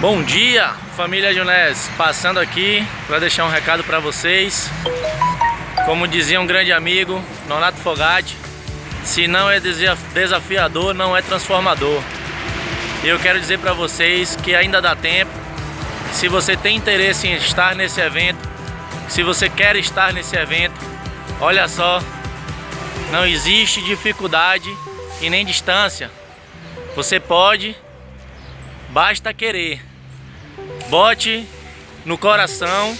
Bom dia, família Junés, passando aqui para deixar um recado para vocês. Como dizia um grande amigo, Nonato Fogatti, se não é desafiador, não é transformador. Eu quero dizer para vocês que ainda dá tempo. Se você tem interesse em estar nesse evento, se você quer estar nesse evento, olha só, não existe dificuldade e nem distância. Você pode, basta querer. Bote no coração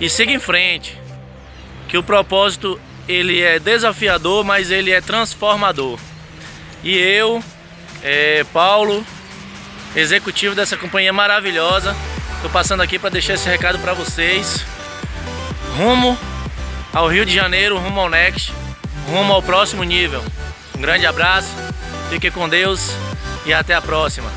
e siga em frente. Que o propósito ele é desafiador, mas ele é transformador. E eu, é, Paulo, executivo dessa companhia maravilhosa, estou passando aqui para deixar esse recado para vocês. Rumo ao Rio de Janeiro, rumo ao Next, rumo ao próximo nível. Um grande abraço, fique com Deus e até a próxima.